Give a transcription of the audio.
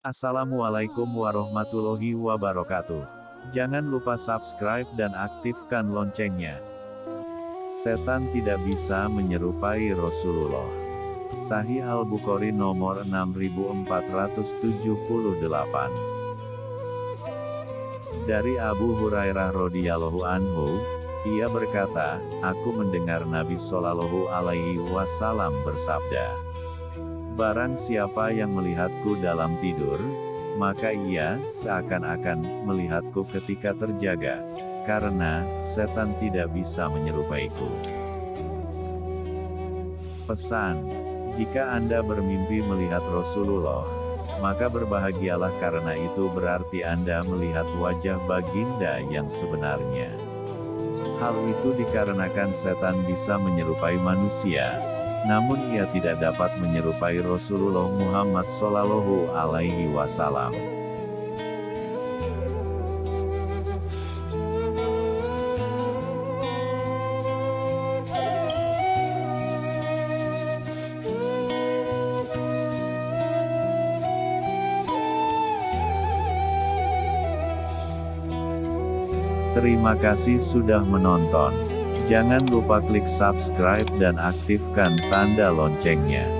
Assalamualaikum warahmatullahi wabarakatuh. Jangan lupa subscribe dan aktifkan loncengnya. Setan tidak bisa menyerupai Rasulullah. Sahih Al-Bukhari nomor 6478. Dari Abu Hurairah radhiyallahu anhu, ia berkata, aku mendengar Nabi Shallallahu alaihi wasallam bersabda, Barang siapa yang melihatku dalam tidur, maka ia seakan-akan melihatku ketika terjaga, karena setan tidak bisa menyerupaiku. Pesan: Jika Anda bermimpi melihat Rasulullah, maka berbahagialah karena itu berarti Anda melihat wajah baginda yang sebenarnya. Hal itu dikarenakan setan bisa menyerupai manusia, namun ia tidak dapat menyerupai Rasulullah Muhammad Sallallahu Alaihi Wasallam. Terima kasih sudah menonton. Jangan lupa klik subscribe dan aktifkan tanda loncengnya.